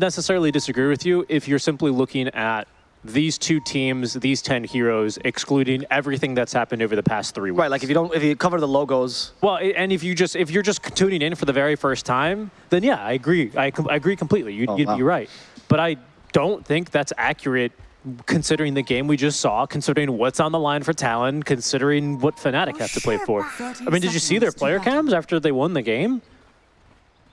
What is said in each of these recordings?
necessarily disagree with you if you're simply looking at these two teams, these 10 heroes, excluding everything that's happened over the past three weeks. Right, like if you don't, if you cover the logos. Well, and if you just if you're just tuning in for the very first time, then yeah, I agree. I, com- I agree completely. You'd, Oh, you'd wow. be right, but I don't think that's accurate. Considering the game we just saw, considering what's on the line for Talon, considering what Fnatic have to play for. I mean, did you see their player cams after they won the game?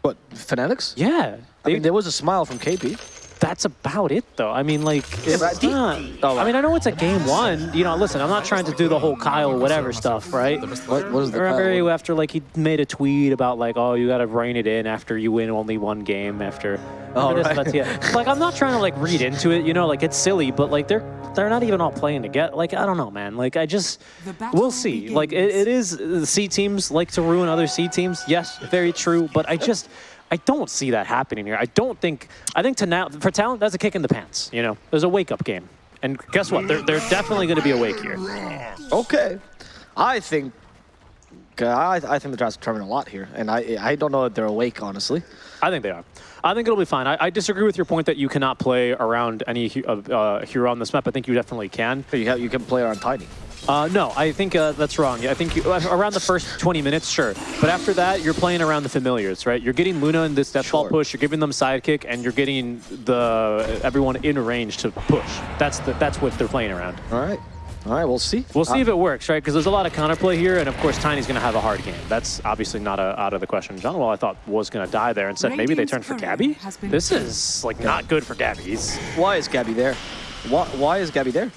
What, Fanatics? Yeah, I mean, there was a smile from KP. that's about it though. I mean, like, it's but the- not. Oh, I mean, I know it's a game one. You know, listen, I'm not trying to do the whole Kyle whatever stuff, right? What, what is the Remember Kyle after like he made a tweet about like, oh, you got to rein it in after you win only one game after. Oh, Remember this? right. That's- yeah. like I'm not trying to like read into it, you know, like it's silly, but like they're they're not even all playing together. Like I don't know, man. Like I just we'll see. Like it, it begins. is the C teams like to ruin other C teams. Yes, very true. But I just. I don't see that happening here. I don't think. I think to now for Talon, that's a kick in the pants. You know, there's a wake up game, and guess what? They're they're definitely going to be awake here. Okay. I think, I, I think the draft's determined a lot here, and I I don't know if they're awake, honestly. I think they are. I think it'll be fine. I, I disagree with your point that you cannot play around any uh, uh, hero on this map. I think you definitely can. You, have, you can play around Tiny. Uh, no, I think uh, that's wrong. I think you, uh, around the first 20 minutes, sure. But after that, you're playing around the familiars, right? You're getting Luna in this deathball Sure. push. You're giving them sidekick, and you're getting the everyone in range to push. That's the, that's what they're playing around. All right. All right, we'll see. We'll see Uh, if it works, right? Because there's a lot of counterplay here, and of course, Tiny's going to have a hard game. That's obviously not a, out of the question. Jaunuel, I thought, was going to die there, and said maybe they turned for Gabbi. This is like not good for Gabbi. He's Why is Gabbi there? Why, why is Gabbi there?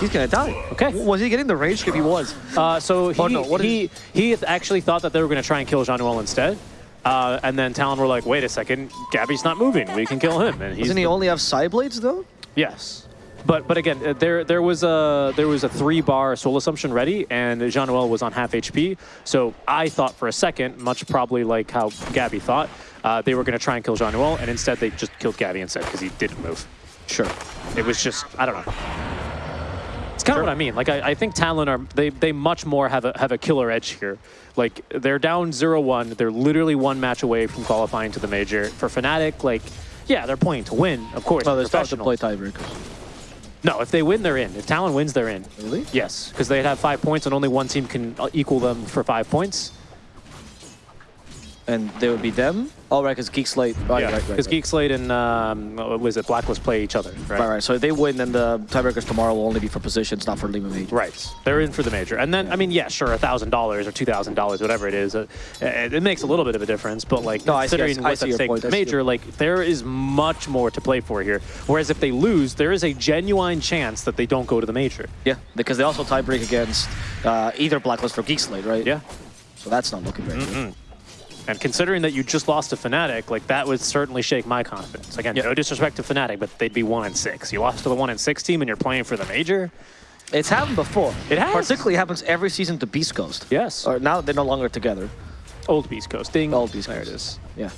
He's gonna die. Okay. Was he getting the rage if he was? Uh, so he, Oh, no, what is- he, he actually thought that they were going to try and kill Jaunuel instead. Uh, and then Talon were like, wait a second, Gabbi's not moving. We can kill him. And he's Doesn't he only have Psi Blades though? yes. But but again, uh, there there was a there was a three bar soul assumption ready, and Jaunuel was on half HP. So I thought for a second, much probably like how Gabbi thought, uh, they were going to try and kill Jaunuel, and instead they just killed Gabbi instead because he didn't move. Sure. It was just I don't know. It's kind of what I mean. Like I, I think Talon are they they much more have a have a killer edge here. Like they're down 0-1. They're literally one match away from qualifying to the major. For Fnatic, like yeah, they're playing to win, of course. No, they're they start to play tiebreakers. No, if they win, they're in. If Talon wins, they're in. Really? Yes, because they have five points and only one team can uh, equal them for five points. And they would be them? Oh, right, because Geek Slate. Right, yeah, right, right, because right. Geek Slate and um, was it Blacklist play each other, right? Right, right. So if they win, then the tiebreakers tomorrow will only be for positions, not for Lima Major. Right. They're in for the major. And then, I mean, yeah, sure, a $1,000 or $2,000, whatever it is, uh, it, it makes a little bit of a difference. But, like, No, I see- I considering see- I what's see at stake point, with see major, like, there is much more to play for here. Whereas if they lose, there is a genuine chance that they don't go to the major. Yeah, because they also tiebreak against uh, either Blacklist or Geek Slate, right? Yeah. So that's not looking very Mm-hmm. good. And considering that you just lost to Fnatic, like, that would certainly shake my confidence. Again, Yeah. no disrespect to Fnatic, but they'd be 1 and 6. You lost to the 1 and 6 team and you're playing for the major? It's happened before. It has. Particularly happens every season to Beast Coast. Yes. Or now they're no longer together. Old Beast Coast. Ding. Old Beast There it is. Yeah.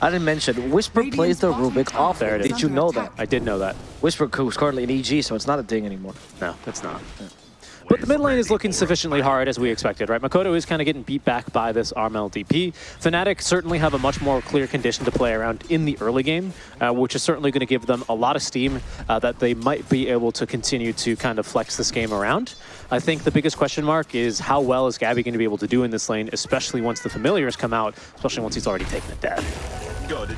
I didn't mention, Wisper plays the Rubik off. There it is. Did you know that? I did know that. Wisper who's currently in EG, so it's not a ding anymore. No, it's not. But the mid lane is looking sufficiently hard as we expected, right? Makoto is kind of getting beat back by this Armel DP. Fnatic certainly have a much more clear condition to play around in the early game, uh, which is certainly going to give them a lot of steam uh, that they might be able to continue to kind of flex this game around. I think the biggest question mark is how well is Gabbi going to be able to do in this lane, especially once the familiars come out, especially once he's already taken a death.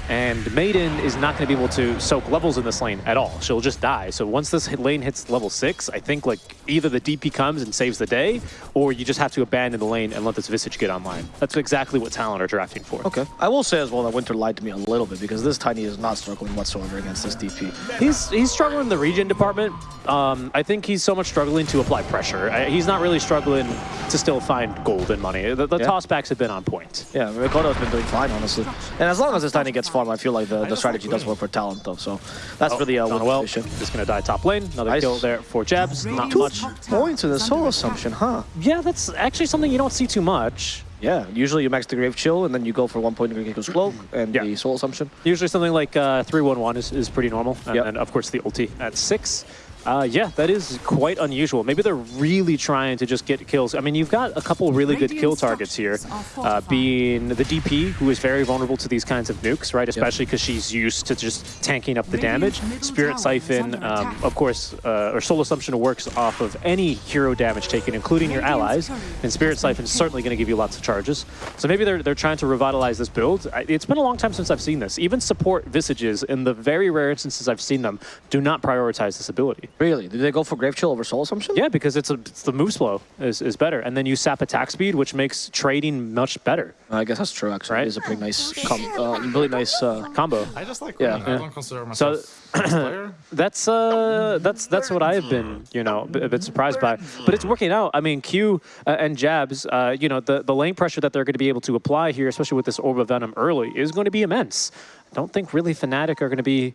And Maiden is not going to be able to soak levels in this lane at all. She'll just die. So once this hit- lane hits level 6, I think like either the DP comes and saves the day, or you just have to abandon the lane and let this Visage get online. That's exactly what Talon are drafting for. Okay. I will say as well that Winter lied to me a little bit because this Tiny is not struggling whatsoever against this DP. He's he's struggling in the regen department. Um, I think he's so much struggling to apply pressure. I, he's not really struggling to still find gold and money. The, the Yeah. tossbacks have been on point. Yeah, Mikoto's been doing fine, honestly. And as long as this Tiny gets farm, I feel like the, the strategy does work for Talon, though. So that's really uh, Donwell Winter vision. is going to die top lane. Another Nice. kill there for Jabs. Not Two much. Points in the soul assumption, huh? Yeah, that's actually something you don't see too much. Yeah, usually you max the Grave Chill, and then you go for one point in Gekko's Cloak and Yeah. the Soul Assumption. Usually something like uh, 311 is, is pretty normal. And Yep. then, of course, the ulti at 6. Uh, yeah, that is quite unusual. Maybe they're really trying to just get kills. I mean, you've got a couple really good kill targets here, uh, being the DP, who is very vulnerable to these kinds of nukes, right? Especially because she's used to just tanking up the damage. Spirit Siphon, um, of course, uh, or Soul Assumption works off of any hero damage taken, including your allies, and Spirit Siphon is certainly going to give you lots of charges. So maybe they're, they're trying to revitalize this build. It's been a long time since I've seen this. Even support Visages, in the very rare instances I've seen them, do not prioritize this ability. Really? Did they go for Grave Chill over Soul Assumption? Yeah, because it's, a, it's the move slow is, is better. And then you sap attack speed, which makes trading much better. I guess that's true, actually. Right? It is a pretty nice, com uh, really nice uh, Combo. I just like Yeah. winning. I don't consider So- myself a player. That's uh, that's that's what I've been, you know, a bit surprised by. But it's working out. I mean, Q uh, and Jabs, uh, you know, the the lane pressure that they're going to be able to apply here, especially with this Orb of Venom early, is going to be immense. I don't think really Fnatic are going to be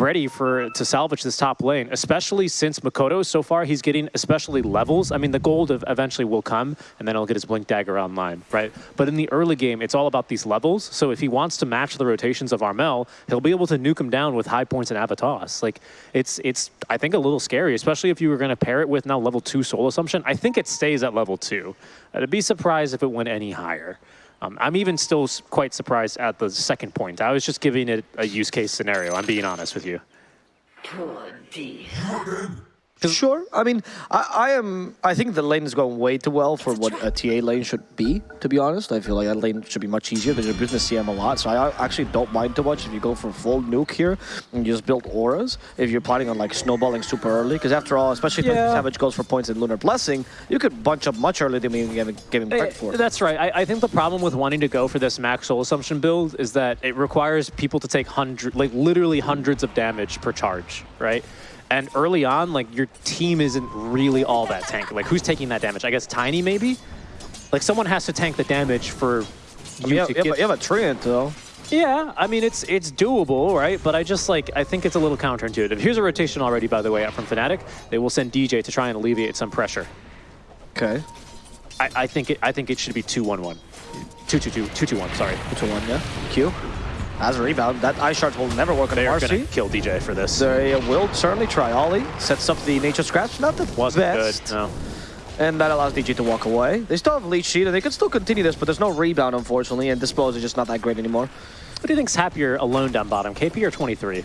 ready for to salvage this top lane, especially since Makoto so far he's getting especially levels. I mean, the gold eventually will come, and then he'll get his Blink Dagger online, right? But in the early game, it's all about these levels. So if he wants to match the rotations of Armel, he'll be able to nuke him down with high points and Avatars. Like it's it's I think a little scary, especially if you were going to pair it with now level two Soul Assumption. I think it stays at level two. I'd be surprised if it went any higher. Um, I'm even still quite surprised at the second point. I was just giving it a use case scenario. I'm being honest with you. Sure. I mean, I, I am. I think the lane is going way too well for what a TA lane should be. To be honest, I feel like that lane should be much easier. They're abusing the CM a lot, so I actually don't mind too much if you go for full nuke here and you just build auras. If you're planning on like snowballing super early, because after all, especially if Yeah. Savage goes for points in Lunar Blessing, you could bunch up much earlier than we even giving, him credit for. Eh, That's right. I, I think the problem with wanting to go for this max soul assumption build is that it requires people to take hundred, like literally hundreds of damage per charge, right? And early on, like your team isn't really all that tanky. Like who's taking that damage? I guess Tiny maybe. Like someone has to tank the damage for You, you have, to you, have, get. you have a Treant though. Yeah, I mean it's it's doable, right? But I just like I think it's a little counterintuitive. Here's a rotation already, by the way, out from Fnatic. They will send DJ to try and alleviate some pressure. Okay. I, I think it I think it should be 2-1-1. 2-2-2, 2-2-1, sorry. Two to one, yeah. Q. As a rebound, that ice shard will never work on They are Marci. kill DJ for this. They will certainly try. Ollie sets up the Nature's Grasp, not the Wasn't best. good, no. And that allows DJ to walk away. They still have leech seed, and they can still continue this, but there's no rebound, unfortunately, and Dispose is just not that great anymore. What do you think's happier alone down bottom, KP or 23?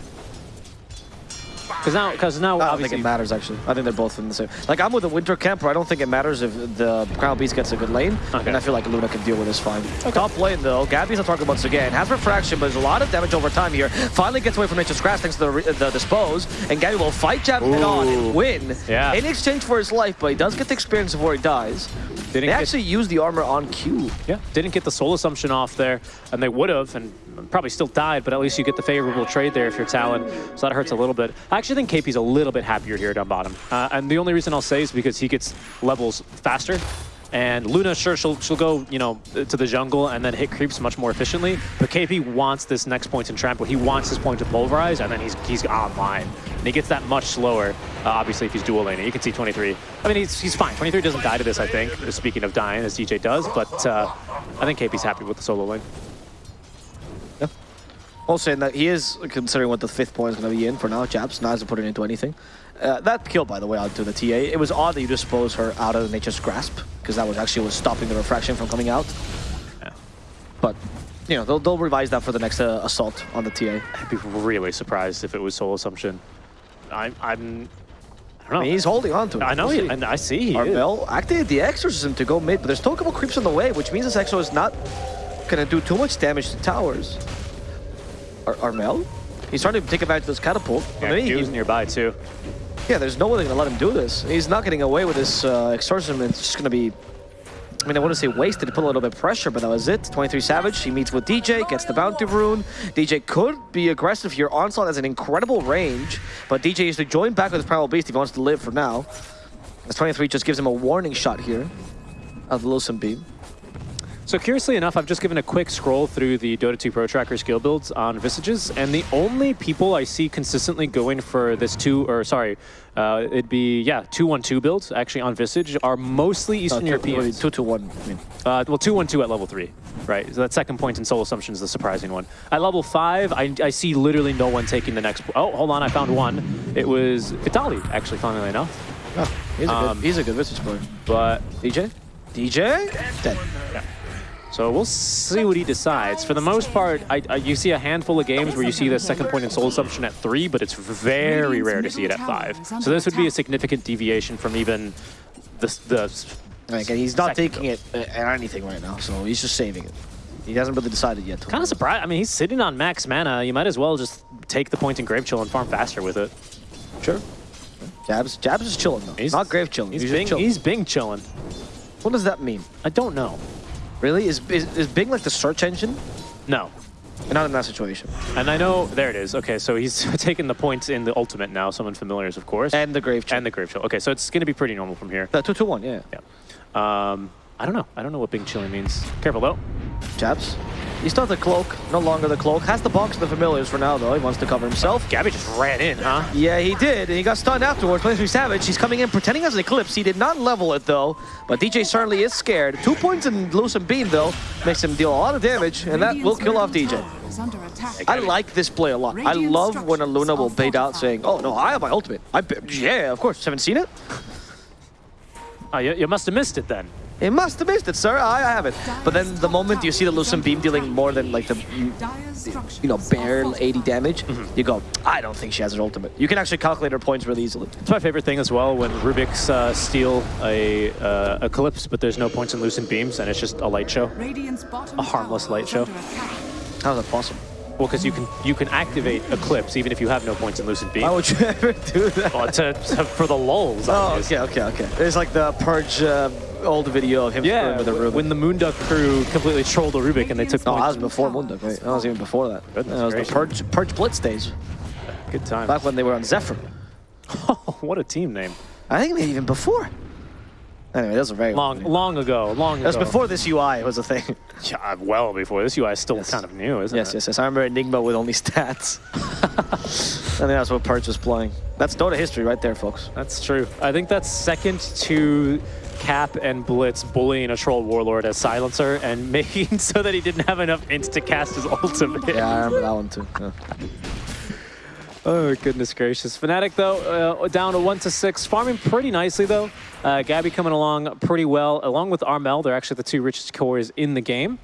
Because now, because now I don't think obviously it matters, actually. I think they're both in the same. Like, I'm with the Winter Camper. I don't think it matters if the Crown Beast gets a good lane, Okay. and I feel like Luna can deal with this fine. Top lane, though, Gabbi's on target once again. Has refraction, but there's a lot of damage over time here. Finally gets away from Nature's Grasp thanks to the, the Dispose, and Gabbi will fight Jab head on and win Yeah. in exchange for his life, but he does get the experience before he dies. Didn't They get- actually use the armor on Q. Yeah, didn't get the soul assumption off there, and they would have, and probably still died, but at least you get the favorable trade there if you're Talon, so that hurts a little bit. I actually think KP's a little bit happier here down bottom, uh, and the only reason I'll say is because he gets levels faster, and Luna, sure, she'll, she'll go, you know, to the jungle and then hit creeps much more efficiently, but KP wants this next point in trample. He wants his point to pulverize, and then he's, he's online. And he gets that much slower, uh, obviously, if he's dual laning. You can see 23. I mean, he's, he's fine. 23 doesn't die to this, I think, speaking of dying, as DJ does, but uh, I think KP's happy with the solo lane. Also, in that he is considering what the fifth point is going to be in for now. Jabs not hasn't put it into anything. Uh, that kill, by the way, out to the TA. It was odd that you dispose her out of Nature's grasp because that was actually was stopping the refraction from coming out. Yeah. But you know they'll, they'll revise that for the next uh, assault on the TA. I'd be really surprised if it was soul assumption. I'm, I'm, I don't know. I mean, he's holding on to it. I know, he, and I see he is. Armel activated the exorcism to go mid, but there's still a couple creeps on the way, which means this exo is not gonna do too much damage to towers. Ar Armel? He's trying to take advantage of this catapult. Yeah, Maybe he he- was nearby too. Yeah, there's no way they're gonna let him do this. He's not getting away with this uh, exorcism. It's just gonna be. I mean, I want to say wasted to put a little bit of pressure, but that was it. 23 Savage, he meets with DJ, gets the bounty rune. DJ could be aggressive here. Onslaught has an incredible range, but DJ is to join back with his Primal Beast if he wants to live for now. As 23 just gives him a warning shot here of the Lucent Beam. So curiously enough, I've just given a quick scroll through the Dota 2 Pro Tracker skill builds on Visages, and the only people I see consistently going for this two, or sorry, uh, it'd be, yeah, 2-1-2 builds actually on Visage are mostly Eastern Uh, two- Europeans. Two to one. I mean, Uh, well, 2-1-2 at level 3, right? So that second point in Soul Assumption is the surprising one. At level 5, I, I see literally no one taking the next... Oh, hold on, I found one. It was Vitali, actually, funnily enough. oh, he's a Um, good. He's a good Visage player. But DJ. DJ. Dead. So we'll see what he decides. For the most part, I, I, you see a handful of games where you see the second point in Soul Assumption at 3, but it's very rare to see it at 5. So this would be a significant deviation from even the... the Like, and he's not taking it uh, at anything right now, so he's just saving it. He hasn't really decided yet. Kind of surprised. I mean, he's sitting on max mana. You might as well just take the point in Grave Chill and farm faster with it. Sure. Jabs. Jabs is chilling though. He's not grave chilling. He's, just Bing, chilling. he's Bing chilling. What does that mean? I don't know. Really? Is, is is Bing like the search engine? No. Not in that situation. And I know, there it is. Okay, so he's taking the points in the ultimate now, summon familiars, of course. And the grave chill. and the Grave Chill. Okay, so it's going to be pretty normal from here. the two to one. Yeah. Yeah. Um, I don't know. I don't know what Bing Chilling means. Careful, though. Jabs. He's not the cloak. No longer the cloak. Has the box of the familiars for now though. He wants to cover himself. Gabbi just ran in, huh? Yeah, he did, and he got stunned afterwards. Play through Savage. He's coming in pretending as an Eclipse. He did not level it though, but DJ certainly is scared. Two points in Lucent Beam though makes him deal a lot of damage, and that will kill off DJ. I like this play a lot. I love when a Luna will bait out saying, "Oh no, I have my ultimate." I yeah, of course. Haven't seen it. Oh, you, you must have missed it then. It must have missed it, sir. I, I haven't. But then the moment you see the Lucent Beam dealing more than like the you know bare 80 damage, you go, I don't think she has her ultimate. You can actually calculate her points really easily. It's my favorite thing as well when Rubik's uh, steal a uh, Eclipse, but there's no points in Lucent Beams, and it's just a light show. A harmless light show. How is that possible? Well, because you can you can activate Eclipse even if you have no points in Lucent Beam. Why would you ever do that? Well, to, to- for the lulls. Oh, obvious. okay, okay, okay. There's like the Purge uh, old video of him Yeah, with a Rubik. when the Moonduck crew completely trolled a Rubik and they took no, that points. was before Munduk, right? That was even before that. Goodness that was gracious. the Purge, Purge Blitz days, Good time. back when they were on Zephyr. what a team name. I think even before. Anyway, that was a very Long, long ago, long That was ago. before this UI was a thing. Yeah, uh, well before. This UI is still Yes. kind of new, isn't yes, it? yes, yes. Yes. I remember Enigma with only stats. I think that's what Purge was playing. That's Dota history right there, folks. That's true. I think that's second to Cap and Blitz bullying a troll warlord as silencer and making so that he didn't have enough ints to cast his ultimate. Yeah, I remember that one too. Yeah. Oh goodness gracious! Fnatic though uh, down to one to six, farming pretty nicely though. Uh, Gabbi coming along pretty well, along with Armel. They're actually the two richest cores in the game,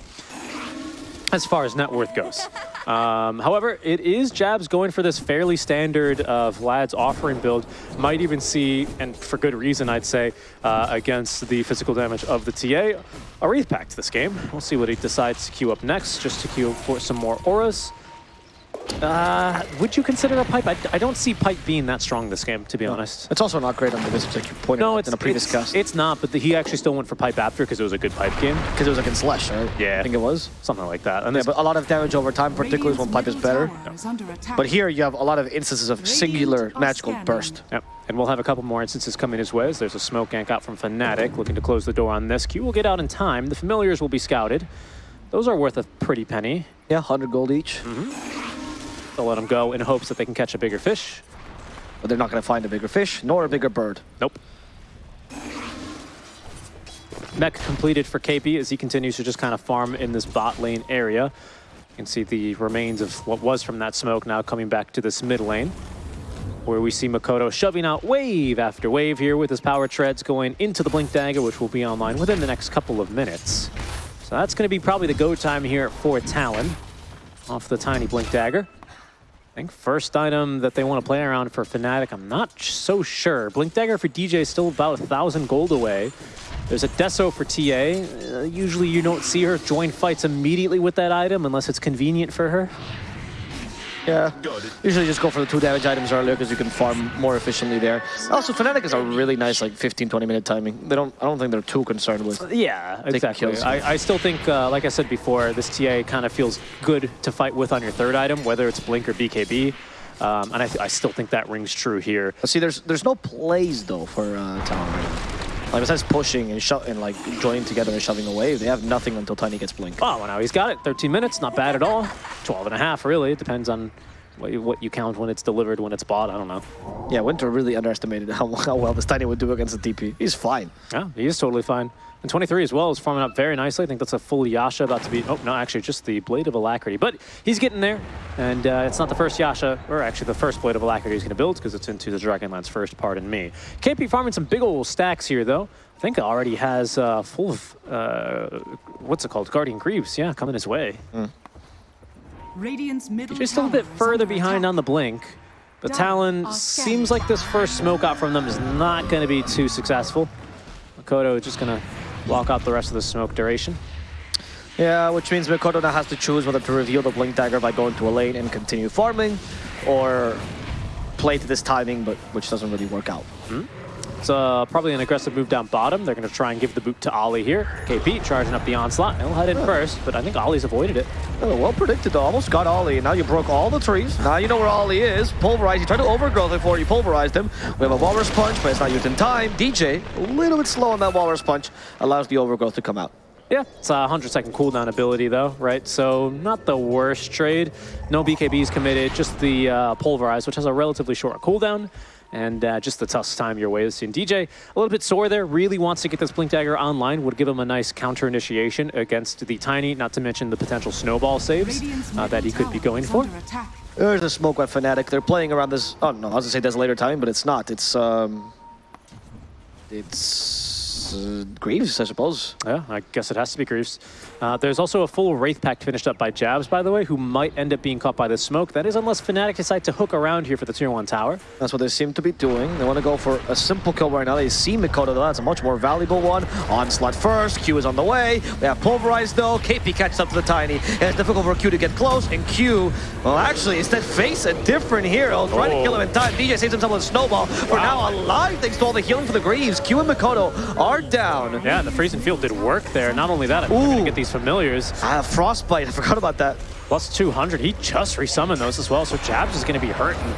as far as net worth goes. Um, however, it is Jabs going for this fairly standard uh, Vlad's offering build. Might even see, and for good reason, I'd say, uh, against the physical damage of the TA, a Wraith Pact this game. We'll see what he decides to queue up next, just to queue for some more auras. Uh, would you consider a pipe? I, I don't see pipe being that strong this game, to be honest. It's also not great on the Wizards, like you pointed No, out it's in a previous it's, cast. it's not. But the, he actually still went for pipe after because it was a good pipe game, Because it was against Lesh, right? Yeah. I think it was. something like that. And Yeah, but a lot of damage over time, particularly when pipe is better. But But here you have a lot of instances of singular magical burst. Yep. And we'll have a couple more instances coming his way. as There's a smoke gank out from Fnatic looking to close the door on this. Q will get out in time. The familiars will be scouted. Those are worth a pretty penny. Yeah, 100 gold each. They'll let them go in hopes that they can catch a bigger fish. But they're not going to find a bigger fish, nor a bigger bird. Nope. Mech completed for KP as he continues to just kind of farm in this bot lane area. You can see the remains of what was from that smoke now coming back to this mid lane. Where we see Makoto shoving out wave after wave here with his power treads going into the Blink Dagger, which will be online within the next couple of minutes. So that's going to be probably the go time here for Talon off the tiny Blink Dagger. I think first item that they want to play around for Fnatic, I'm not so sure. Blink Dagger for DJ is still about a thousand gold away. There's a Deso for TA. Uh, usually you don't see her join fights immediately with that item unless it's convenient for her. Yeah. Usually just go for the two damage items earlier because you can farm more efficiently there. Also, Fnatic is a really nice like 15, 20 minute timing. They don't. I don't think they're too concerned with. Yeah, exactly. kills. I, I still think, uh, like I said before, this TA kind of feels good to fight with on your third item, whether it's Blink or BKB. Um, and I, th I still think that rings true here. See, there's there's no plays though for uh, Talon. Right now. Like besides pushing and and like joining together and shoving away, they have nothing until Tiny gets Blink. Oh, well, now he's got it. 13 minutes, not bad at all. 12 and a half, really. It depends on what you, what you count when it's delivered, when it's bought. I don't know. Yeah, Winter really underestimated how, how well this Tiny would do against the DP. He's fine. Yeah, he is totally fine. And 23 as well is forming up very nicely. I think that's a full Yasha about to be... Oh, no, actually, just the Blade of Alacrity. But he's getting there, and uh, it's not the first Yasha, or actually the first Blade of Alacrity he's going to build, because it's into the Dragonlance first, pardon me. KP farming some big old stacks here, though. I think already has uh, full of... Uh, what's it called? Guardian Greaves, yeah, coming his way. Radiant's middle Just a little bit further behind attack. on the blink. But Talon seems like this first smoke out from them is not going to be too successful. Makoto is just going to block out the rest of the smoke duration. Yeah, which means Mikoto now has to choose whether to reveal the Blink Dagger by going to a lane and continue farming, or play to this timing, but which doesn't really work out. Hmm? It's uh, probably an aggressive move down bottom. They're going to try and give the boot to Ollie here. KP charging up the onslaught. He'll head in first, but I think Ollie's avoided it. Oh, well predicted though. Almost got Ollie. Now you broke all the trees. Now you know where Ollie is. Pulverize. You tried to overgrowth before you pulverized him. We have a Walrus Punch, but it's not used in time. DJ, a little bit slow on that Walrus Punch, allows the overgrowth to come out. Yeah, it's a 100 second cooldown ability though, right? So not the worst trade. No BKBs committed, just the uh, Pulverize, which has a relatively short cooldown. And uh, just the tough time your way is seeing DJ a little bit sore there. Really wants to get this Blink Dagger online. Would give him a nice counter initiation against the Tiny, not to mention the potential snowball saves uh, that he could be going for. There's a Smoke Web Fnatic. They're playing around this. Oh no, I was gonna say there's a later time, but it's not. It's um, it's uh, Greaves, I suppose. Yeah, I guess it has to be Greaves. Uh, there's also a full Wraith Pact finished up by Jabs, by the way, who might end up being caught by the smoke. That is unless Fnatic decide to hook around here for the tier 1 tower. That's what they seem to be doing. They want to go for a simple kill right now. They see Mikoto, though. That's a much more valuable one. Onslaught first. Q is on the way. They have Pulverized, though. KP catches up to the Tiny. It's difficult for Q to get close. And Q, well, actually, instead face a different hero. Trying to kill him in time. DJ saves himself with a snowball. For now, alive thanks to all the healing for the Greaves. Q and Mikoto are down. Yeah, and the freezing field did work there. Not only that, I'm going to get these familiars. Ah, Frostbite. I forgot about that. Plus 200. He just resummoned those as well, so Jabs is going to be hurting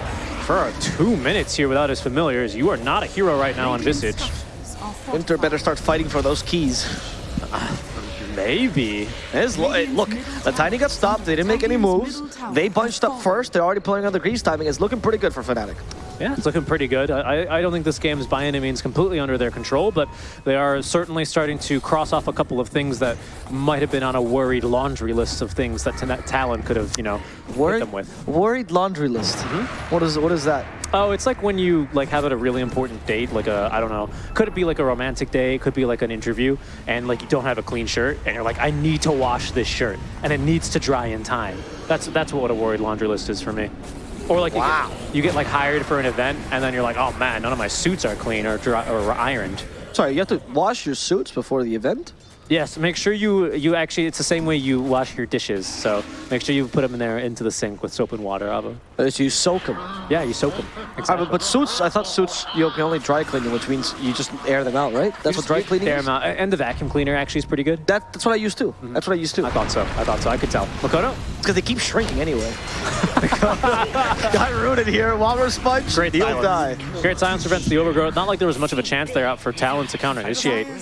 for two minutes here without his familiars. You are not a hero right now on Visage. Winter better start fighting for those keys. Maybe. Lo- look, the Tiny got stopped. They didn't make any moves. They bunched up first. They're already playing on the Greaves timing. It's looking pretty good for Fnatic. Yeah, it's looking pretty good. I, I don't think this game is by any means completely under their control, but they are certainly starting to cross off a couple of things that might have been on a worried laundry list of things that Talon could have, you know, hit Worried, them with. worried laundry list. Mm-hmm. What is what is that? Oh, it's like when you like have a really important date, like a I don't know, could it be like a romantic day, could be like an interview, and like you don't have a clean shirt, and you're like, I need to wash this shirt, and it needs to dry in time. That's that's what a worried laundry list is for me. Or like you, get, you get like hired for an event, and then you're like, oh man, none of my suits are clean or dry or ironed. Sorry, you have to wash your suits before the event. Yes, make sure you you actually it's the same way you wash your dishes. So make sure you put them in there into the sink with soap and water, Ava. Uh, so you soak them. Yeah, you soak them. Ah, but, but suits, I thought suits you can only dry clean them, which means you just air them out, right? That's what dry cleaning Air is. 'em out. And the vacuum cleaner actually is pretty good. That, that's what I used to. That's what I used to. I thought so. I thought so. I could tell. Makoto? Because they keep shrinking anyway. Got rooted here. Walrus Sponge. Great He'll die. silence. Great silence prevents the overgrowth. Not like there was much of a chance there out for Talon to counter initiate.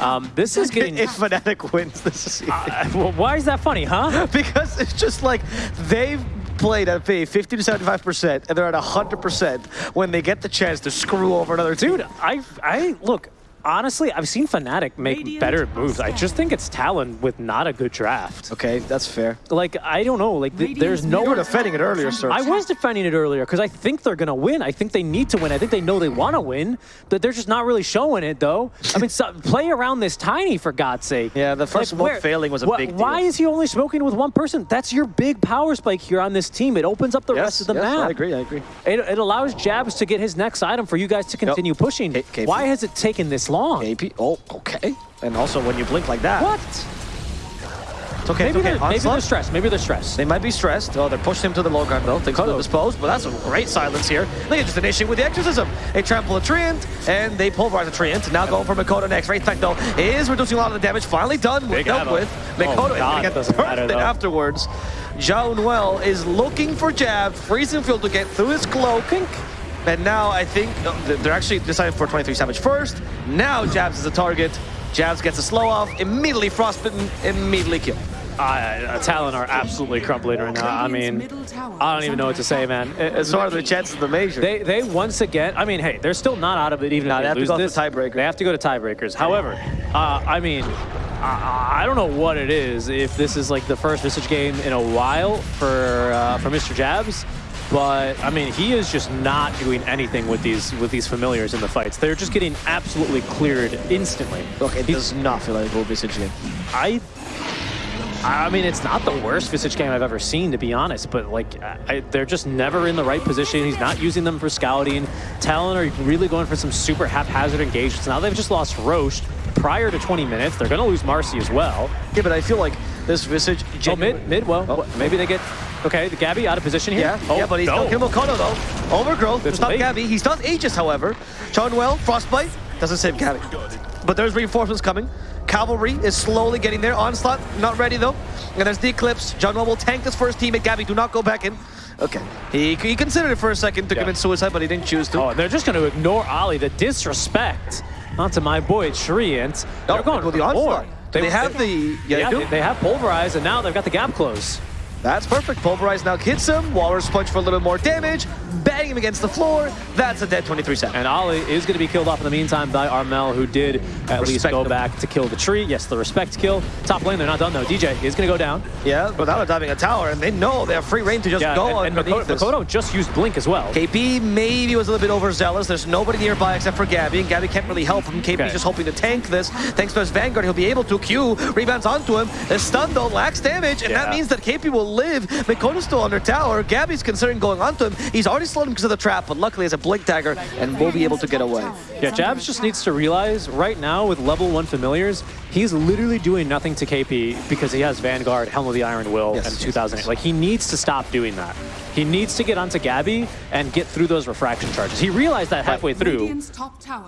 Um, this is getting. If Fnatic wins this season. Uh, well, why is that funny, huh? because it's just like they've played at a 50 to 75% and they're at 100% when they get the chance to screw over another team. Dude, I, I look. Honestly, I've seen Fnatic make Radiant better moves. I just think it's Talon with not a good draft. Okay, that's fair. Like, I don't know. Like, th- there's no. You were defending it earlier, sir. I was defending it earlier because I think they're gonna win. I think they need to win. I think they know they want to win, but they're just not really showing it though. I mean, so, play around this tiny for God's sake. Yeah, the first smoke failing was a big deal. Why is he only smoking with one person? That's your big power spike here on this team. It opens up the yes, rest of the yes, map. I agree, I agree. It, it allows Jabs to get his next item for you guys to continue pushing. K- KP. Why has it taken this long? AP, oh, okay. And also when you blink like that. What? It's okay, Maybe, it's okay. they're, maybe they're stressed. Maybe they're stressed. They might be stressed. Oh, they're pushing him to the low ground though. Things could Oh. dispose, but that's a great silence here. They just initiate with the exorcism. They trample a treant, and they pulverize a treant. Now going for Mikoto next. Wraith Pact though is reducing a lot of the damage. Finally done, Big dealt ammo. with. Oh, Mikoto is gonna get matter, afterwards. Jaunuel is looking for jab. Freezing field to get through his cloak. And now I think uh, they're actually deciding for 23 Savage first. Now Jabs is the target. Jabs gets a slow off, immediately frostbitten, immediately kill. Uh, Talon are absolutely crumbling right now. I mean, I don't even know what to say, man. As far as the chances of the major. They they once again. I mean, hey, they're still not out of it even Nah, if they they, have to lose go for this. tiebreaker. They have to go to tiebreakers. However, uh, I mean, I, I don't know what it is. If this is like the first Visage game in a while for uh, for Mr. Jabs, but I mean, he is just not doing anything with these with these familiars in the fights. They're just getting absolutely cleared instantly. Look, it He's- does not feel like a Visage game. I. I mean, it's not the worst Visage game I've ever seen, to be honest, but like, I, they're just never in the right position. He's not using them for scouting. Talon are really going for some super haphazard engagements. Now they've just lost Rosh prior to 20 minutes. They're going to lose Marci as well. Yeah, but I feel like this Visage... Oh, mid, mid, well, Oh. maybe they get, okay, the Gabbi out of position here. Yeah, oh, yeah, but he's no. still Kimbo Kono though. Overgrowth, It's it's not late. Gabbi. He's not Aegis, however. Jaunuel, Frostbite, doesn't save Gabbi. But there's reinforcements coming. Cavalry is slowly getting there. Onslaught, not ready though. And there's the Eclipse. Jaunuel tank this first teammate. Gabbi, do not go back in. Okay. He, he considered it for a second to Yeah. commit suicide, but he didn't choose to. Oh, they're just going to ignore Ali. The disrespect onto my boy Shriant. They're Oh, going well, the onslaught. more. They, have the... Yeah, Yeah, they do. they, they have pulverized, and now they've got the gap close. That's perfect. Pulverize now hits him. Walrus punch for a little bit more damage. Bang him against the floor. That's a dead 23 seconds. And Ali is going to be killed off in the meantime by Armel, who did at least go him. back to kill the tree. Yes, the respect kill. Top lane, they're not done though. DJ is going to go down. Yeah, without diving a tower, and they know they have free reign to just Yeah, go and, and Makoto. Makoto just used Blink as well. KP maybe was a little bit overzealous. There's nobody nearby except for Gabbi, and Gabbi can't really help him. KP's Okay. just hoping to tank this. Thanks to his Vanguard, he'll be able to. Q rebounds onto him. His stun, though, lacks damage, and that means that KP will live. Makoto's still under tower. Gabbi's considering going onto him. He's already slowed him because of the trap, but luckily has a Blink Dagger and will be able to get away. Yeah, Jabs just needs to realize right now with level one familiars, he's literally doing nothing to KP because he has Vanguard, Helm of the Iron Will, Yes, and yes, 2008. Like he needs to stop doing that. He needs to get onto Gabbi and get through those refraction charges. He realized that halfway through.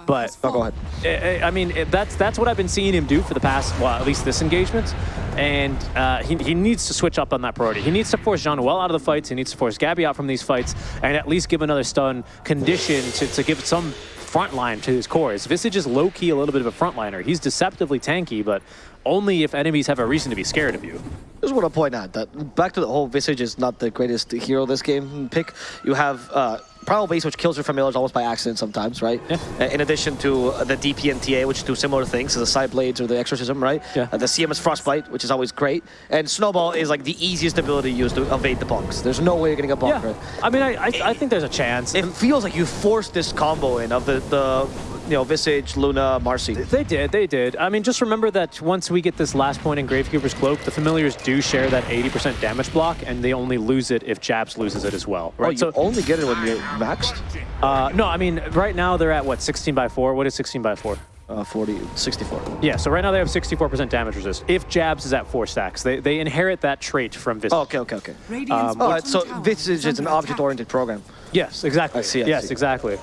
but- Oh, go ahead. I I mean, that's that's what I've been seeing him do for the past, well, at least this engagement. And uh, he, he needs to switch up on that priority. He needs to force Jaunuel out of the fights. He needs to force Gabbi out from these fights and at least give another stun condition to, to give some front line to his cores. Visage is low-key a little bit of a frontliner. He's deceptively tanky, but only if enemies have a reason to be scared of you. just want to point out that back to the whole Visage is not the greatest hero this game pick. You have uh, Base, which kills your familiars almost by accident sometimes, right? Yeah. In addition to uh, the DP and TA, which do similar things, so the Psi Blades or the Exorcism, right? Yeah. Uh, the CM is Frostbite, which is always great. And Snowball is like the easiest ability to use to evade the bonks. There's no way you're getting a bonk, Yeah, right? I mean, I, I, I think there's a chance. It feels like you forced this combo in of the, the you know, Visage, Luna, Marci. They did, they did. I mean, just remember that once we get this last point in Gravekeeper's Cloak, the familiars do share that 80% damage block, and they only lose it if Jabs loses it as well. Oh, Right? you so, only get it when you're maxed? uh, no, I mean, right now they're at what, 16 by 4? What is 16 by 4? Uh, 40, 64. Yeah, so right now they have 64% damage resist. If Jabs is at 4 stacks, they, they inherit that trait from Visage. Oh, okay, okay, okay. Um, All right, so Visage is an object-oriented program. Yes, exactly. I see, I yes, see. exactly.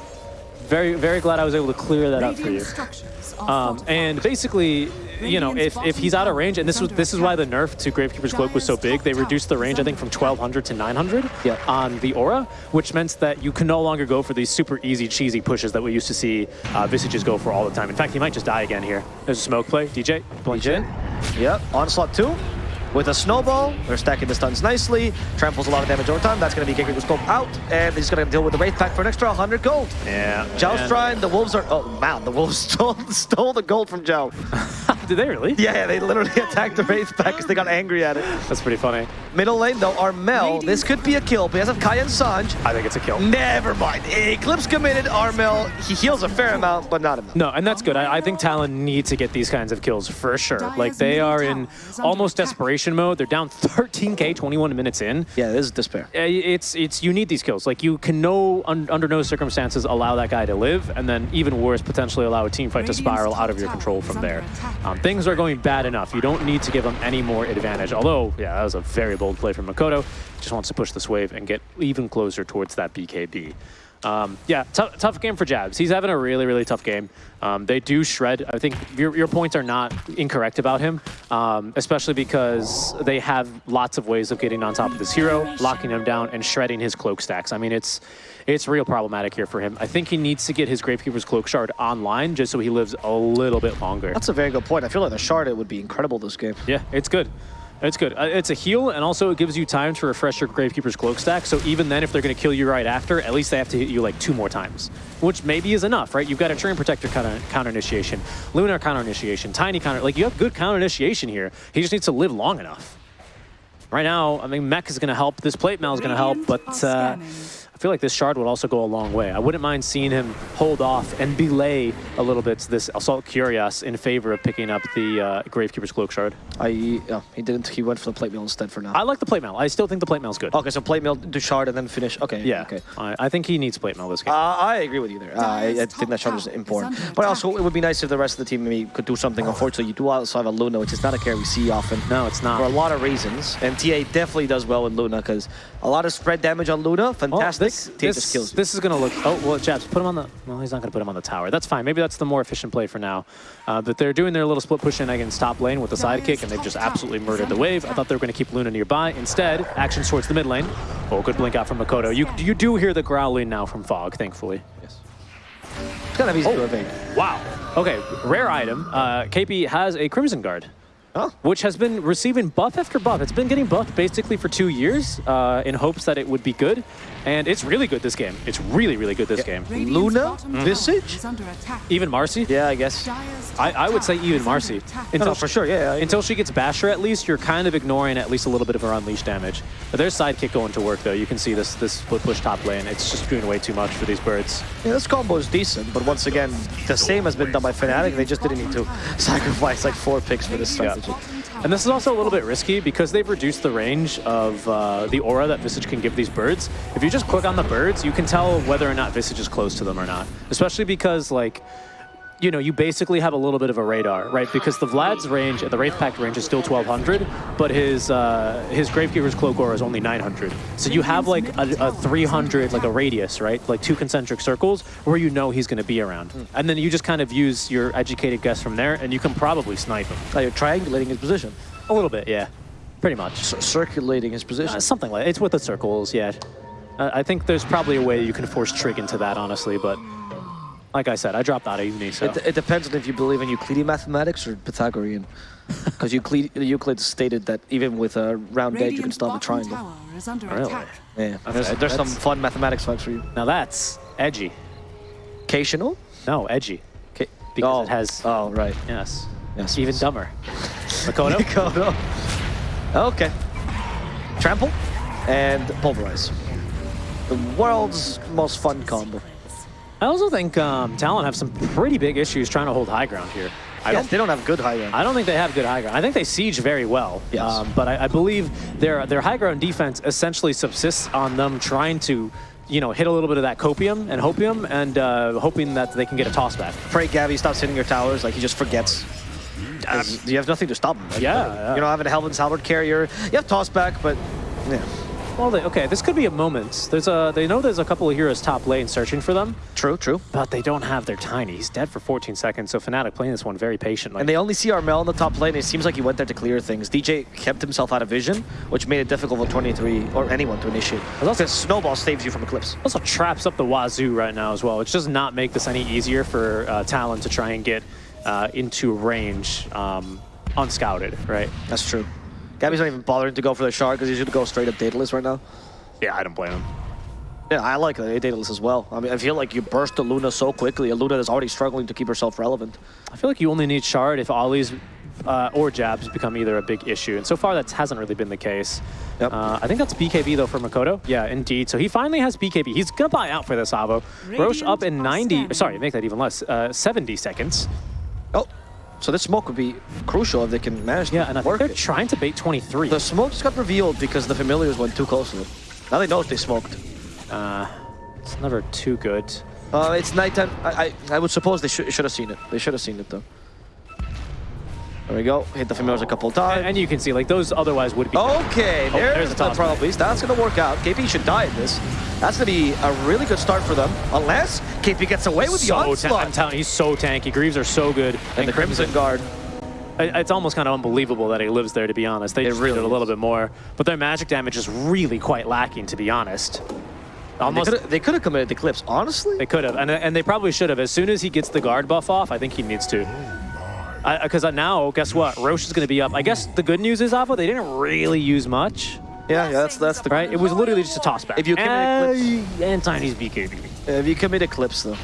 Very, very glad I was able to clear that up for you. Um, and basically, you know, if, if he's out of range, and this was this is why the nerf to Gravekeeper's Cloak was so big, they reduced the range, I think, from 1200 to 900 Yeah. on the Aura, which meant that you can no longer go for these super easy, cheesy pushes that we used to see uh, Visages go for all the time. In fact, he might just die again here. There's a smoke play. DJ, blink in. Yep, onslaught two. With a snowball, they're stacking the stuns nicely. Tramples a lot of damage over time. That's going to be Gabriel Scope out, and he's going to deal with the Wraith Pact for an extra 100 gold. Yeah. Joust and- Shrine, the Wolves are. Oh, man, the Wolves stole, stole the gold from Joe. Did they really? Yeah, yeah, they literally attacked the Wraith Pact because they got angry at it. That's pretty funny. Middle lane, though, Armel. This could be a kill because of Kaya and Sange. I think it's a kill. Never mind. Eclipse committed. Armel, he heals a fair amount, but not enough. No, and that's good. I, I think Talon need to get these kinds of kills for sure. Like they are in almost desperation mode. They're down 13k, 21 minutes in. Yeah, this is despair. It's it's you need these kills. Like you can no un, under no circumstances allow that guy to live, and then even worse, potentially allow a team fight to spiral out of your control from there. Um, things are going bad enough. You don't need to give them any more advantage. Although, yeah, that was a very bold play from Makoto. Just wants to push this wave and get even closer towards that BKB. Um, yeah, tough, tough game for Jabs. He's having a really, really tough game. Um, they do shred. I think your, your points are not incorrect about him, um, especially because they have lots of ways of getting on top of this hero, locking him down, and shredding his cloak stacks. I mean, it's it's real problematic here for him. I think he needs to get his Gravekeeper's Cloak Shard online just so he lives a little bit longer. That's a very good point. I feel like the shard it would be incredible this game. Yeah, it's good. It's good. Uh, It's a heal, and also it gives you time to refresh your Gravekeeper's Cloak stack. So even then, if they're going to kill you right after, at least they have to hit you like two more times, which maybe is enough, right? You've got a Treant Protector counter, counter initiation, Lunar counter initiation, Tiny counter. Like you have good counter initiation here. He just needs to live long enough. Right now, I mean, Mech is going to help. This Plate Mail is going to help, but uh, I feel like this shard would also go a long way. I wouldn't mind seeing him hold off and belay a little bit this Assault Cuirass in favor of picking up the uh, Gravekeeper's Cloak Shard. I yeah, he didn't. He went for the plate mail instead for now. I like the plate mail. I still think the plate mail's good. okay, so plate mail to shard and then finish. Okay. yeah, Okay. I, I think he needs plate mail this game. Uh, I agree with you there. Uh, I, I think that shard is important. But also, it would be nice if the rest of the team maybe could do something. Unfortunately, you do also have a Luna, which is not a carry we see often. no, it's not. For a lot of reasons. And TA definitely does well with Luna because a lot of spread damage on Luna. Oh, Fantastic. this, this, kills this is going to look... Oh, well, Jabs, put him on the... Well, he's not going to put him on the tower. That's fine. Maybe that's the more efficient play for now. Uh, but they're doing their little split push in against top lane with the sidekick, and they've just absolutely murdered the wave. I thought they were going to keep Luna nearby. Instead, actions towards the mid lane. Oh, good blink out from Makoto. You, you do hear the growling now from Fog, thankfully. Yes. It's kind of easy Oh. to evade. Wow. Okay, rare item. Uh, KP has a Crimson Guard. Oh. which has been receiving buff after buff. It's been getting buffed basically for two years uh, in hopes that it would be good. And it's really good this game. It's really, really good this game. Luna? Visage? Even Marci? Yeah, I guess. I, I would say even Marci. No, no, for sure. Yeah. yeah. Until she gets Basher, at least, you're kind of ignoring at least a little bit of her unleash damage. But there's sidekick going to work, though. You can see this this split push top lane. It's just doing way too much for these birds. Yeah, this combo is decent, but once again, the same has been done by Fnatic. They just didn't need to sacrifice like four picks for this Yeah. And this is also a little bit risky because they've reduced the range of uh, the aura that Visage can give these birds. If you just click on the birds, you can tell whether or not Visage is close to them or not. Especially because, like, you know, you basically have a little bit of a radar, right? Because the Vlad's range, at the Wraith Pact range is still 1200, but his uh, his Gravekeeper's Cloak Aura is only 900. So you have like a, a 300, like a radius, right? Like two concentric circles where you know he's going to be around. And then you just kind of use your educated guess from there, and you can probably snipe him. Now you're triangulating his position, A little bit, yeah. Pretty much. C- circulating his position. Uh, something like It's with the circles, yeah. Uh, I think there's probably a way you can force Trig into that, honestly, but like I said, I dropped out of uni, so. It, it depends on if you believe in Euclidean mathematics or Pythagorean. Because Euclid, Euclid stated that even with a round edge, you can still have a triangle. Really? Yeah, Okay, there's, there's some fun mathematics facts for you. Now that's edgy. Occasional? No, edgy. Okay. Because oh. it has, Oh, right. yes, Yes. even dumber. Makoto? Makoto. Okay. Trample and Pulverize. The world's most fun combo. I also think um, Talon have some pretty big issues trying to hold high ground here. I yes, don't they don't have good high end. I don't think they have good high ground. I think they siege very well. Yes. Um, but I, I believe their their high ground defense essentially subsists on them trying to, you know, hit a little bit of that copium and hopium and uh, hoping that they can get a toss back. Pray Gabbi stops hitting your towers, like he just forgets. 'Cause you have nothing to stop him. Yeah, yeah. You don't have a Heaven's Halberd carrier. You have toss back, but yeah. Well, they, okay, this could be a moment. There's a they know there's a couple of heroes top lane searching for them, True, true. but they don't have their tiny. He's dead for 14 seconds. So Fnatic playing this one very patiently. And they only see Armel in the top lane. It seems like he went there to clear things. DJ kept himself out of vision, which made it difficult for 23 or anyone to initiate. also- Snowball saves you from Eclipse. also traps up the wazoo right now as well, which does not make this any easier for uh, Talon to try and get uh, into range um, unscouted, right? That's true. Gabbi's not even bothering to go for the shard because he's going to go straight up Daedalus right now. Yeah, I don't blame him. Yeah, I like the Daedalus as well. I mean, I feel like you burst the Luna so quickly. A Luna that's already struggling to keep herself relevant. I feel like you only need shard if Ollie's uh, or jabs become either a big issue, and so far that hasn't really been the case. Yep. Uh, I think that's BKB though for Makoto. Yeah, indeed. So he finally has BKB. He's gonna buy out for this Avo. Rosh up in 90. Sorry, make that even less. Uh, 70 seconds. Oh, so this smoke would be crucial if they can manage Yeah, to and I think they're it. trying to bait 23. The smoke just got revealed because the familiars went too close to it. Now they know if they smoked. Uh, it's never too good. Uh, it's nighttime. I, I, I would suppose they should should have seen it. They should have seen it though. There we go. Hit the familiars a couple times. And you can see, like, those otherwise would be... Okay, Oh, there's, there's a the Probo Beast. That's going to work out. KP should die in this. That's going to be a really good start for them. Unless KP gets away with the so ta- onslaught. I'm telling you, he's so tanky. Greaves are so good. and the Crimson Guard. It's almost kind of unbelievable that he lives there, to be honest. They It just really did a little is. bit more. But their magic damage is really quite lacking, to be honest. Almost, They could have committed the clips, honestly. They could have, and, and they probably should have. As soon as he gets the guard buff off, I think he needs to. Because uh, now, guess what? Rosh is going to be up. I guess the good news is, Avo, they didn't really use much, Yeah, yeah, that's that's the right? It was literally just a toss back. If you commit and, and Tiny's BKB. If you commit Eclipse, though,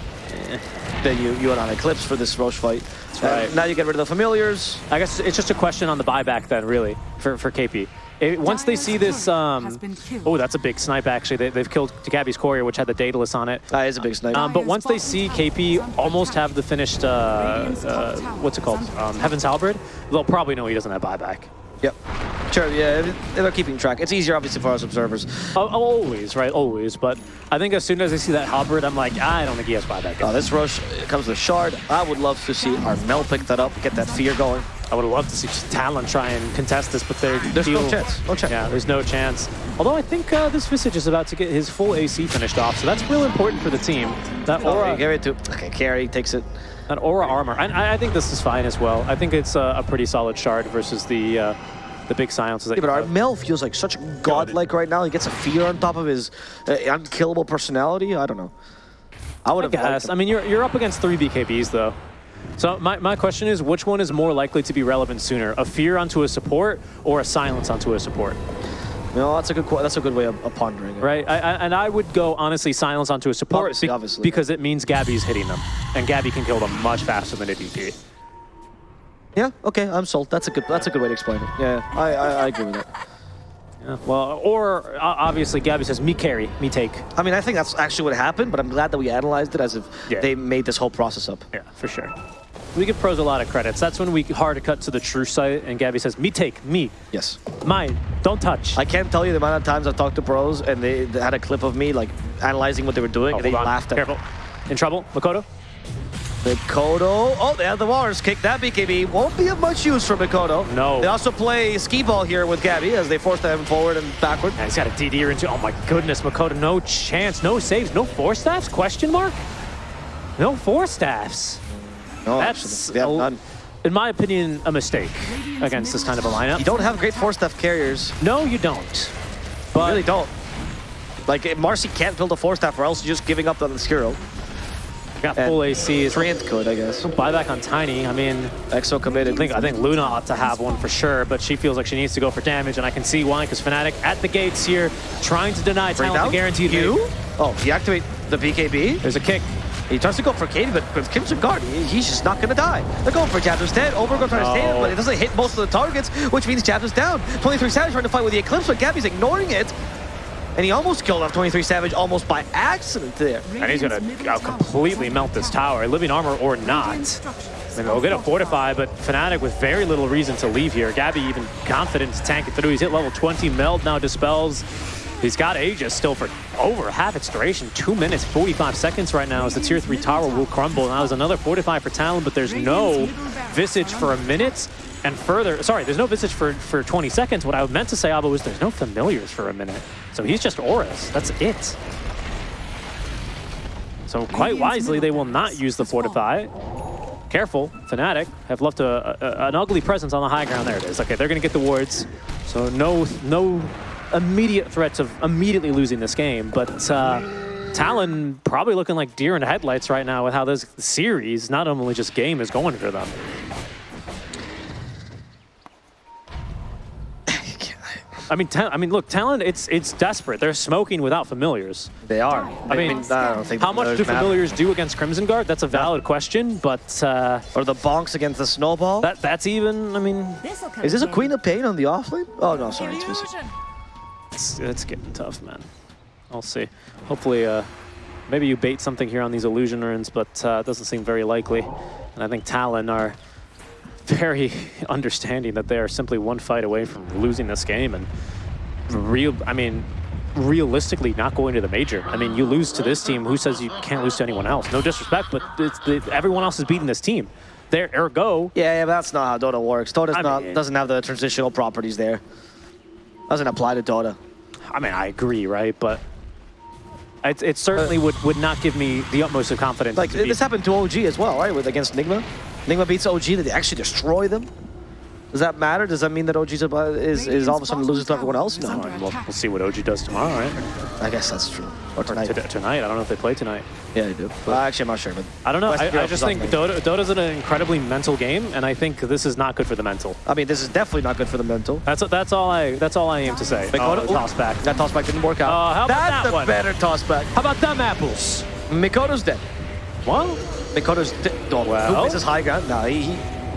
then you, you are on Eclipse for this Rosh fight. That's right. Uh, now you get rid of the familiars. I guess it's just a question on the buyback then, really, for, for KP. It- once they see this, um, oh, that's a big snipe actually. They, they've killed Gabbi's courier, which had the Daedalus on it. That is a big snipe. Um, but once they see KP almost have the finished, uh, uh, what's it called, um, Heaven's Halberd, they'll probably know he doesn't have buyback. yep. Sure, yeah, they're keeping track. It's easier, obviously, for us observers. Oh, oh, always, right? Always. But I think as soon as I see that halberd, I'm like, I don't think he has buyback. Oh, this Rosh comes with Shard. I would love to see our Mel pick that up, get that fear going. I would love to see Talon try and contest this, but they're There's no chance. No chance. Yeah, there's no chance. Although I think uh, this Visage is about to get his full AC finished off, so that's real important for the team. That Aura, aura, get it to. Okay, carry takes it. that aura armor. And I, I think this is fine as well. I think it's a, a pretty solid shard versus the uh, the big silences. That Yeah, but our. Mel feels like such godlike right now. He gets a fear on top of his uh, unkillable personality. I don't know. I would have liked guess. him. I mean, you're, you're up against three BKBs, though. So my, my question is, which one is more likely to be relevant sooner? A fear onto a support or a silence onto a support? No, that's a good. That's a good way of, of pondering it. Right? I, I, and I would go, honestly, silence onto a support Obviously, obviously. because it means Gabbi's hitting them. And Gabby can kill them much faster than a DP. Yeah. Okay. I'm sold. That's a good. That's a good way to explain it. Yeah. I I, I agree with that. Yeah, well, or uh, obviously Gabbi says, me carry, me take. I mean, I think that's actually what happened, but I'm glad that we analyzed it as if Yeah. they made this whole process up. Yeah, for sure. We give pros a lot of credits. That's when we hard to cut to the true site, and Gabbi says, me take, me, Yes. mine, don't touch. I can't tell you the amount of times I've talked to pros and they, they had a clip of me like analyzing what they were doing Oh, and they on. laughed at Careful. In trouble, Mikoto? Mikoto. Oh, they have the Walrus Kick. That BKB won't be of much use for Mikoto. No. They also play skee ball here with Gabbi as they force them forward and backward. And he's got a DD into. Oh my goodness, Mikoto, no chance, no saves, no four staffs? Question mark? No four staffs. No, That's, actually, they a- none. in my opinion, a mistake against this kind of a lineup. You don't have great four staff carriers. No, you don't. You But really don't. Like, if Marci can't build a four staff or else you're just giving up on the Skiro. Got and full AC. Is could, I guess. buyback on Tiny. I mean, Exo committed. I think I think Luna ought to have one for sure, but she feels like she needs to go for damage, and I can see why, because Fnatic at the gates here, trying to deny Bring Talon down the guaranteed you? win. Oh, deactivate the BKB. There's a kick. He tries to go for Katie, but with Crimson Guard, he- he's just not going to die. They're going for Jabz instead. Overgrowth trying to stay No. it, but it doesn't hit most of the targets, which means Jabz is down. 23 Savage trying to fight with the Eclipse, but Gabbi's ignoring it. And he almost killed off 23 Savage almost by accident there. And he's gonna uh, completely melt this tower, living armor or not. Mean, they'll get a fortify, but Fnatic with very little reason to leave here. Gabbi even confident to tank it through. He's hit level 20. Meld now dispels. He's got Aegis still for over half its duration. Two minutes, 45 seconds right now as the tier three tower will crumble. Now there's another fortify for Talon, but there's no Visage for a minute. And further, sorry, there's no Visage for, for 20 seconds. What I meant to say, Abo, was there's no Familiars for a minute. So he's just Auras. That's it. So quite wisely, they will not use the Fortify. Careful, Fnatic have left a, a- an ugly presence on the high ground. There it is. Okay, they're going to get the wards. So no, no immediate threats of immediately losing this game. But uh, Talon probably looking like deer in headlights right now with how this series, not only just game, is going for them. I mean, Ta- I mean, look, Talon, it's it's desperate. They're smoking without familiars. They are. I mean, I don't think How much do familiars matter. do against Crimson Guard? That's a valid question, but uh, Or the bonks against the snowball? that that's even. I mean, Is this a Queen of Pain on the offlane? Oh, no, sorry, it's Visage. it's, it's getting tough, man. I'll see. Hopefully, uh, maybe you bait something here on these illusion runes, but uh, it doesn't seem very likely. And I think Talon are very understanding that they are simply one fight away from losing this game and real. I mean. Realistically, not going to the major. I mean, you lose to this team. Who says you can't lose to anyone else? No disrespect, but it's, the, everyone else is beating this team. there, ergo. Yeah, yeah, but that's not how Dota works. Dota's I not mean- doesn't have the transitional properties there. Doesn't apply to Dota. I mean, I agree, right? But it, it certainly would, would not give me the utmost of confidence. Like this happened to OG as well, right? With against Nigma. Nigma beats OG, did they actually destroy them? Does that matter? Does that mean that OG is, is, is all of a sudden loses to everyone else? No. Well, we'll see what OG does tomorrow, right? I guess that's true. Or tonight. Tonight. tonight. I don't know if they play tonight. Yeah, they do. Well, uh, actually, I'm not sure, but I don't know. I, I just think up Dota, Dota's an incredibly mental game, and I think this is not good for the mental. I mean, this is definitely not good for the mental. That's that's all I that's all I aim to say. Mikoto- Oh, toss back. That toss back didn't work out. Oh, how about That's that a one? better tossback. How about them apples? Mikoto's dead. What? Mikoto's dead. Oh, Well? who misses high ground? No, he, he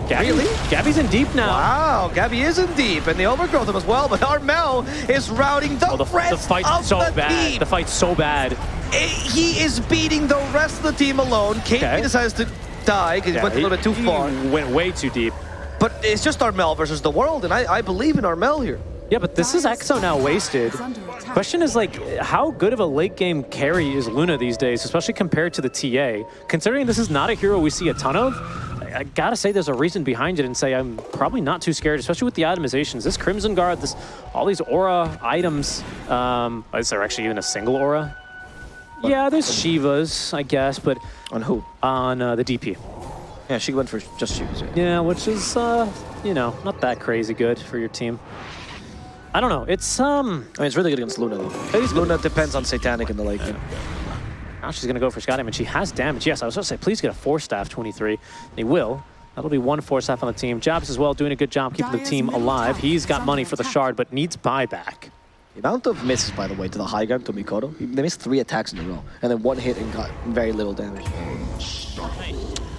Gabbi, Really? Gabbi's in deep now. Wow, Gabby is in deep, and they overgrowth him as well, but Armel is routing the, Oh, the, rest the fight's of so the bad. team. The fight's so bad. Eh, He is beating the rest of the team alone. KP Okay. decides to die because he went a little bit too he far. Went way too deep. But it's just Armel versus the world, and I, I believe in Armel here. Yeah, but this is Exo now wasted. Question is like, how good of a late game carry is Luna these days, especially compared to the TA? Considering this is not a hero we see a ton of, I, gotta say there's a reason behind it and say I'm probably not too scared, especially with the itemizations. This Crimson Guard, this all these aura items. Um, is there actually even a single aura? Yeah, there's Shivas, I guess, but On who? on uh, the DP. Yeah, she went for just shoes. Yeah. Yeah, which is, uh, you know, not that crazy good for your team. I don't know. It's um. I mean, it's really good against Luna, though. It is good. Luna depends on Satanic in the late game. Now she's going to go for Scott damage. She has damage. Yes, I was going to say, please get a four staff 23. They will. That'll be one four staff on the team. Jabz as well, doing a good job keeping the team alive. He's got money for the shard, but needs buyback. The amount of misses, by the way, to the high ground to Mikoto, they missed three attacks in a row, and then one hit and got very little damage.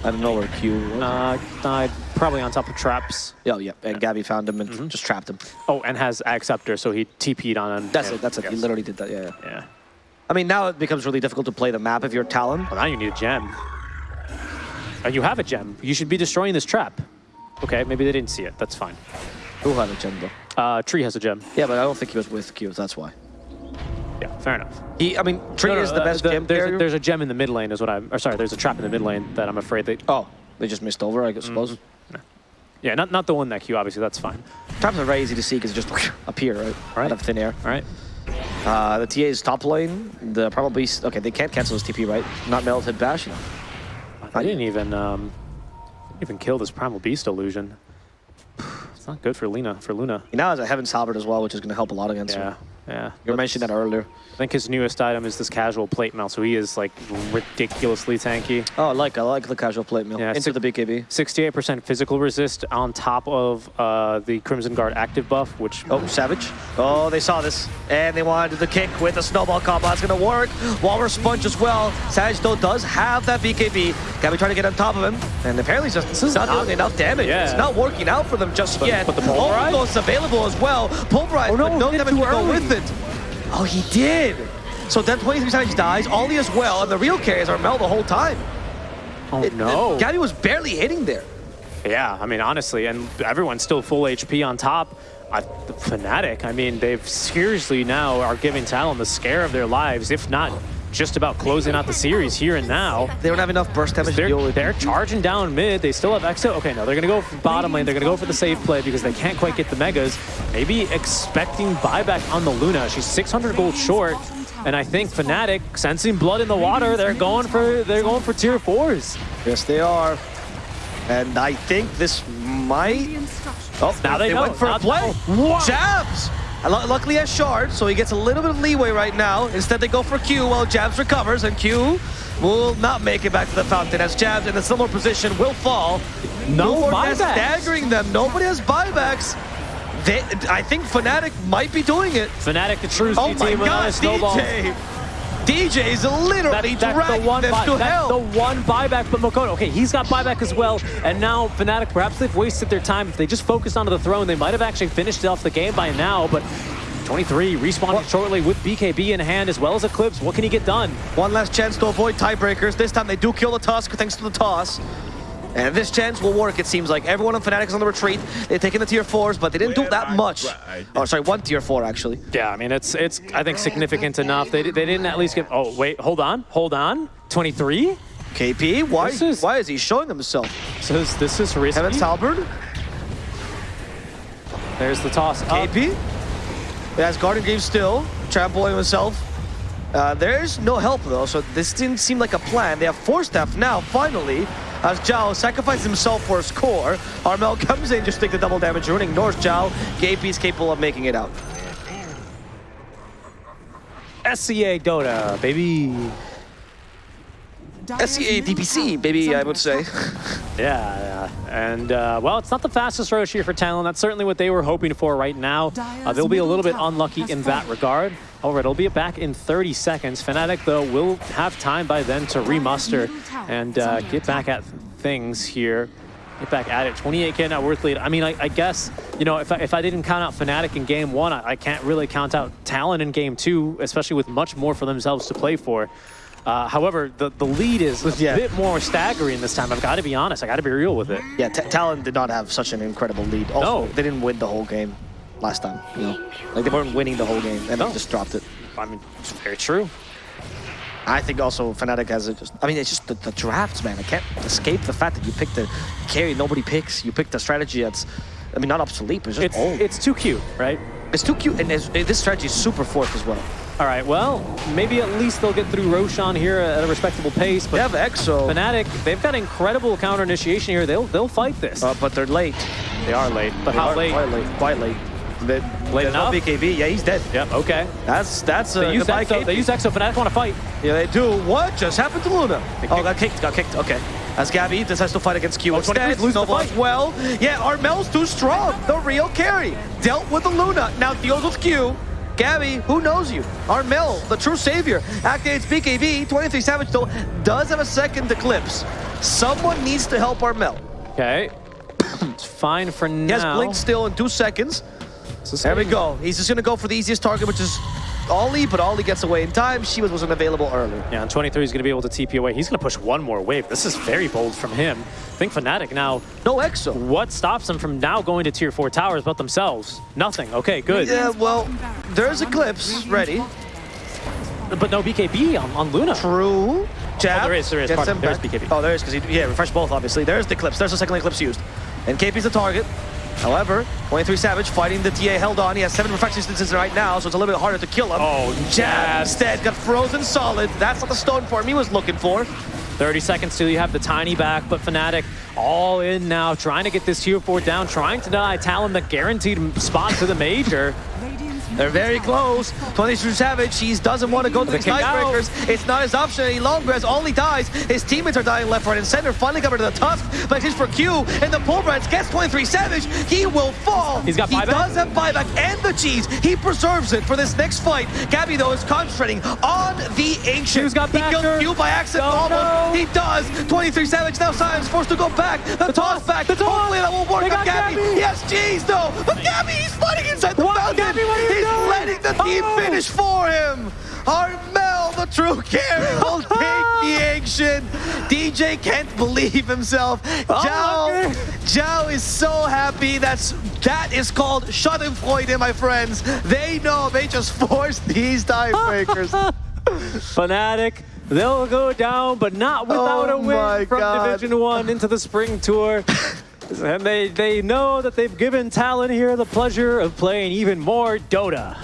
I don't know where Q was. Uh, died probably on top of traps. oh, yeah, and Gabbi found him and Mm-hmm. just trapped him. Oh, and has Acceptor, so he TP'd on him. That's Yeah, it, that's it. He literally did that, yeah, yeah. Yeah. I mean, now it becomes really difficult to play the map if you're Talon. Well, now you need a gem. And you have a gem. You should be destroying this trap. Okay, maybe they didn't see it. That's fine. Who had a gem, though? Uh, Tree has a gem. Yeah, but I don't think he was with Q, that's why. Yeah, fair enough. He, I mean, Tree No, no, is the uh, best gem there's, a, there's a gem in the mid lane is what I'm, or sorry, there's a trap in the mid lane that I'm afraid they... Oh, they just missed over, I suppose. Mm-hmm. Yeah, not, not the one that Q, obviously, that's fine. Traps are very easy to see because just appear, right? Right. Out of thin air. All right. Uh, the TA is top lane. The Primal Beast, okay, they can't cancel his TP, right? Not melted bash. You know. I didn't even, um, didn't even kill this Primal Beast illusion. It's not good for Luna, for Luna. He now has a Heaven's Halberd as well, which is going to help a lot against Yeah, him. Yeah. You mentioned that earlier. I think his newest item is this casual plate mail, so he is like ridiculously tanky. Oh, I like I like the casual plate mill Yeah, into the BKB. 68% physical resist on top of uh, the Crimson Guard active buff, which Oh, Savage. Oh, they saw this. And they wanted the kick with the snowball combo. That's going to work. Walrus Sponge as well. Savage, though, does have that BKB. Gabbi trying to get on top of him. And apparently just is not, not- doing enough damage. Yeah. It's not working out for them just yet. but the Pulverize? Almost available as well. Pulverize, Oh, no, but no damage to go with it. Oh, he did. So then 23 Savage dies. Ollie as well. And the real carries are Mel the whole time. oh It- no. Gabbi was barely hitting there. Yeah, I mean, honestly, and everyone's still full HP on top. I, the Fnatic, I mean, they've seriously now are giving Talon the scare of their lives, if not just about closing out the series here and now. They don't have enough burst damage They're, deal with. they're charging down mid. They still have exit. Okay, no, they're going to go for bottom lane. They're going to go for the safe play because they can't quite get the megas. Maybe expecting buyback on the Luna. She's 600 gold short. And I think Fnatic, sensing blood in the water, they're going for they're going for tier fours. Yes, they are. And I think this might. Oh, Now they know. went for Now- a play. Jabz. Luckily, has shard, so he gets a little bit of leeway right now. Instead, they go for Q while Jabz recovers, and Q will not make it back to the fountain as Jabz in a similar position will fall. No Nord buybacks. is staggering them. Nobody has buybacks. They, I think Fnatic might be doing it. Fnatic, the true Oh C my team with God, a snowball. DJ! DJ is literally That- that's the one them buy, to that's the one buyback, but Mikoto, okay, he's got buyback as well, and now Fnatic, perhaps they've wasted their time. If they just focused onto the throne, they might have actually finished off the game by now, but 23 respawning shortly with BKB in hand as well as Eclipse. What can he get done? One last chance to avoid tiebreakers. This time they do kill the Tusk thanks to the toss. And this chance will work, it seems like. Everyone on Fnatic is on the retreat. They're taking the tier 4s, but they didn't do that much. Oh, sorry, one tier 4, actually. Yeah, I mean, it's, it's I think, significant enough. They, they didn't at least get, oh, wait, hold on, hold on. 23? KP, why, is- why is he showing himself? So this, this is risky. Kevin Talbert, There's the toss. up. KP. It has Garden Game still, trampling himself. Uh, there's no help though, so this didn't seem like a plan. They have four staff now, finally, as Zhao sacrifices himself for his core. Armel comes in, just take the double damage, ruining ignores Zhao. KP is capable of making it out. SCA Dota, baby. SCA DPC, baby, I would say. Yeah, yeah. And, uh, well, it's not the fastest Rosh here for Talon. That's certainly what they were hoping for right now. Uh, they'll be a little bit unlucky in that regard. However, it'll be back in 30 seconds. Fnatic, though, will have time by then to remuster and uh, get back at things here. Get back at it. 28k net worth lead. I mean, I, I guess, you know, if I, if I didn't count out Fnatic in game one, I, I can't really count out Talon in game two, especially with much more for themselves to play for. Uh, however, the, the lead is a Yeah. bit more staggering this time. I've got to be honest. I got to be real with it. Yeah, Ta- Talon did not have such an incredible lead. Also, No. they didn't win the whole game last time, you know? Like, they weren't winning the whole game, and No. they just dropped it. I mean, it's very true. I think also Fnatic has it just. I mean, it's just the, the drafts, man. I can't escape the fact that you picked the carry nobody picks. You picked a strategy that's, I mean, not obsolete, but it's just It's, old. it's too cute, right? It's too cute, and it's, this strategy is super forced as well. All right, well, maybe at least they'll get through Roshan here at a respectable pace, But They have Exo, Fnatic, they've got incredible counter initiation here. They'll they'll fight this. uh, but they're late. they are late, but They how late? Quite late. Quite late. They, Late no enough? BKB. Yeah, he's dead. Yep, okay. That's that's uh, They use goodbye, Exo. They use Exo. Fnatic want to fight. Yeah, they do. What just happened to Luna? Oh, got kicked. Got kicked. Okay. As Gabbi decides to fight against Q Oh, instead. lose the Nova fight. as well. Yeah, Armel's too strong. The real carry. Dealt with the Luna. Now deals with Q. Gabbi, who knows you? Armel, the true savior. Activates BKB. 23 Savage though does have a second eclipse. Someone needs to help Armel. Okay. it's fine for He now. has Blink still in two seconds. There we go. He's just gonna go for the easiest target, which is Ollie, but Ollie gets away in time. She was wasn't available earlier. Yeah, and 23 is going to be able to TP away. He's going to push one more wave. This is very bold from him. I think Fnatic now, No Exo. what stops them from now going to tier 4 towers but themselves? Nothing. Okay, good. Yeah, well, there's Eclipse ready. But no BKB on, on Luna. True. Jab. Oh, there is, there is. Pardon, there is. BKB. Oh, there is, because he, yeah, refresh both, obviously. There's the Eclipse. There's the second Eclipse used. And KP's the target. However, 23 Savage fighting the TA held on. He has seven reflection instances right now, so it's a little bit harder to kill him. Oh, Jab jab. instead got frozen solid. That's not the stone form he was looking for. 30 seconds till you have the tiny back, but Fnatic all in now, trying to get this tier 4 down, trying to deny Talon the guaranteed spot to the major. They're very close. 23 Savage, he doesn't want to go to The the. Nightbreakers. It's not his option any longer as Ollie dies. His teammates are dying left, right, and center. Finally covered to the Tusk, but it's for Q. And the Pulverize gets 23 Savage. He will fall. He's got buyback. He does have buyback and the cheese. He preserves it for this next fight. Gabbi, though, is concentrating on the Ancient. Q's got he kills Q by accident almost. no. He does. 23 Savage now Silence forced to go back. The, toss back. the toss. Hopefully that will work on Gabbi. Gabbi. He has cheese, though. But Gabbi, he's fighting inside the What? fountain. Gabbi, what are you he's doing? letting the team Oh. finish for him. Armel, the true carry, will take the action. DJ can't believe himself. Zhao, okay. Zhao is so happy. That's that is called Schadenfreude, my friends. They know they just forced these tiebreakers. Fnatic, they'll go down, but not without Oh a win from God. Division 1 into the Spring Tour. And they, they know that they've given Talon here the pleasure of playing even more Dota.